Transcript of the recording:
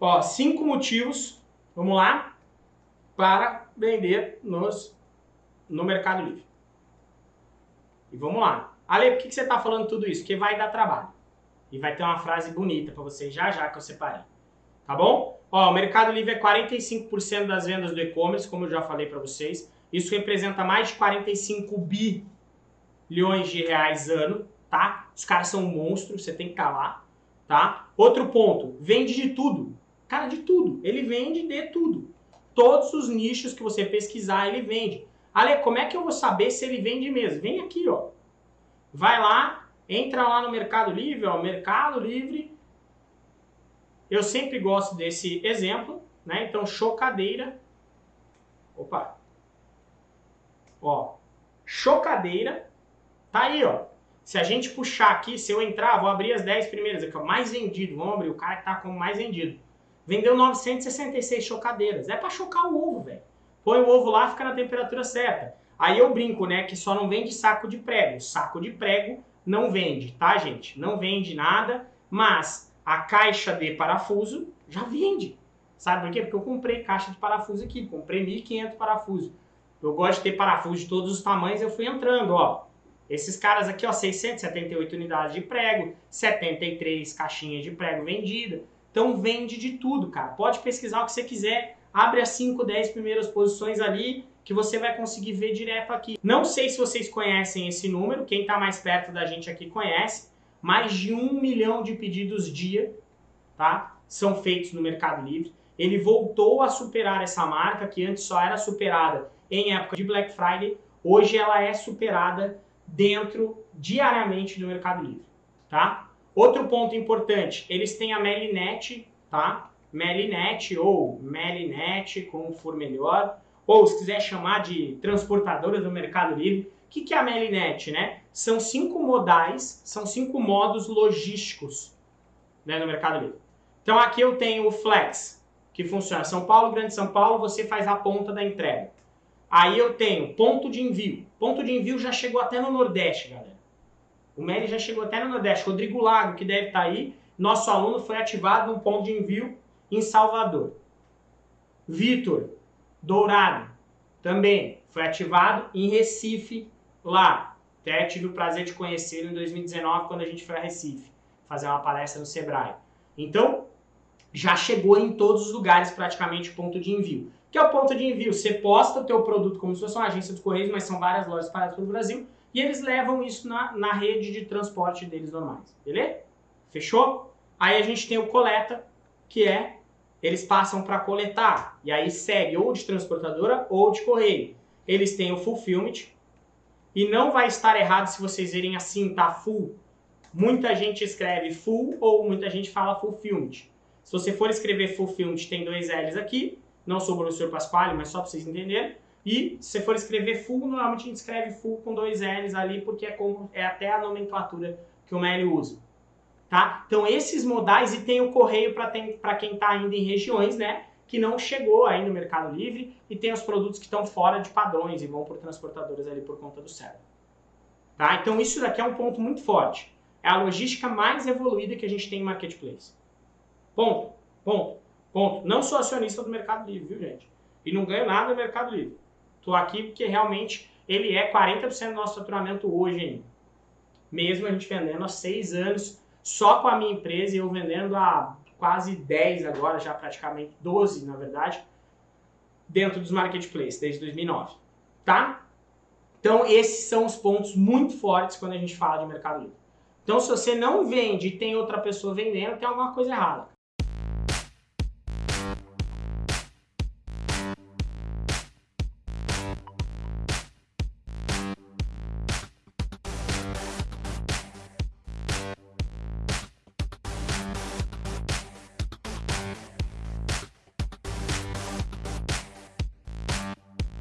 Ó, cinco motivos, vamos lá, para vender nos, no Mercado Livre. E vamos lá. Ale, por que, que você está falando tudo isso? Porque vai dar trabalho. E vai ter uma frase bonita para você já já que eu separei. Tá bom? Ó, o Mercado Livre é 45% das vendas do e-commerce, como eu já falei para vocês. Isso representa mais de 45 bilhões de reais ano, tá? Os caras são monstros, você tem que calar, tá? Outro ponto, vende de tudo. Cara, de tudo. Ele vende de tudo. Todos os nichos que você pesquisar, ele vende. Ale, como é que eu vou saber se ele vende mesmo? Vem aqui, ó. Vai lá, entra lá no Mercado Livre, ó, Mercado Livre. Eu sempre gosto desse exemplo, né? Então, chocadeira. Opa. Ó, chocadeira. Tá aí, ó. Se a gente puxar aqui, se eu entrar, vou abrir as 10 primeiras aqui, ó, mais vendido. Vamos abrir o cara que tá como mais vendido. Vendeu 966 chocadeiras. É para chocar o ovo, velho. Põe o ovo lá, fica na temperatura certa. Aí eu brinco, né, que só não vende saco de prego. Saco de prego não vende, tá, gente? Não vende nada, mas a caixa de parafuso já vende. Sabe por quê? Porque eu comprei caixa de parafuso aqui, comprei 1.500 parafusos. Eu gosto de ter parafuso de todos os tamanhos, eu fui entrando, ó. Esses caras aqui, ó, 678 unidades de prego, 73 caixinhas de prego vendida. Então vende de tudo, cara. Pode pesquisar o que você quiser, abre as 5, 10 primeiras posições ali, que você vai conseguir ver direto aqui. Não sei se vocês conhecem esse número, quem está mais perto da gente aqui conhece, mais de um milhão de pedidos dia, tá? São feitos no Mercado Livre. Ele voltou a superar essa marca, que antes só era superada em época de Black Friday, hoje ela é superada dentro, diariamente, do Mercado Livre, tá? Outro ponto importante, eles têm a Melinet, tá? Melinet ou Melinet, como for melhor, ou se quiser chamar de transportadora do Mercado Livre, o que, que é a Melinet, né? São cinco modais, são cinco modos logísticos né, no Mercado Livre. Então aqui eu tenho o Flex, que funciona São Paulo, Grande São Paulo, você faz a ponta da entrega. Aí eu tenho ponto de envio. Ponto de envio já chegou até no Nordeste, galera. O Meli já chegou até no Nordeste. Rodrigo Lago, que deve estar aí, nosso aluno foi ativado no ponto de envio em Salvador. Vitor, Dourado, também foi ativado em Recife, lá. Até tive o prazer de conhecê-lo em 2019, quando a gente foi a Recife, fazer uma palestra no Sebrae. Então, já chegou em todos os lugares praticamente ponto de envio. que é o ponto de envio? Você posta o teu produto como se fosse uma agência de correios, mas são várias lojas espalhadas pelo Brasil, e eles levam isso na, na rede de transporte deles normais, beleza? Fechou? Aí a gente tem o coleta, que é eles passam para coletar. E aí segue ou de transportadora ou de correio. Eles têm o fulfillment. E não vai estar errado se vocês verem assim, tá full. Muita gente escreve full ou muita gente fala fulfillment. Se você for escrever fulfillment, tem dois L's aqui. Não sou o professor Pasquale, mas só para vocês entenderem. E se for escrever full, normalmente a gente escreve full com dois L's ali, porque é, como, é até a nomenclatura que o Meli usa. Tá? Então esses modais e tem o correio para quem está ainda em regiões, né? Que não chegou aí no Mercado Livre e tem os produtos que estão fora de padrões e vão por transportadoras ali por conta do céu. Tá? Então isso daqui é um ponto muito forte. É a logística mais evoluída que a gente tem em marketplace. Ponto, ponto, ponto. Não sou acionista do Mercado Livre, viu gente? E não ganho nada do Mercado Livre. Estou aqui porque realmente ele é 40% do nosso faturamento hoje ainda. Mesmo a gente vendendo há seis anos só com a minha empresa e eu vendendo há quase 10 agora, já praticamente 12 na verdade, dentro dos marketplaces, desde 2009, tá? Então esses são os pontos muito fortes quando a gente fala de Mercado Livre. Então se você não vende e tem outra pessoa vendendo, tem alguma coisa errada.